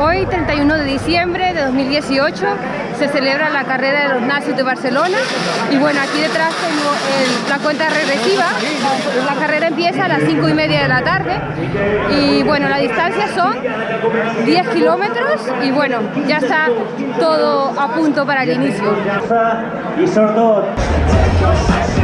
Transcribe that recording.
Hoy, 31 de diciembre de 2018, se celebra la carrera de los nazis de Barcelona. Y bueno, aquí detrás tengo el- la cuenta regresiva, la carrera empieza a las 5 y media de la tarde. Y bueno, la distancia son 10 kilómetros. Y bueno, ya está todo a punto para el inicio. i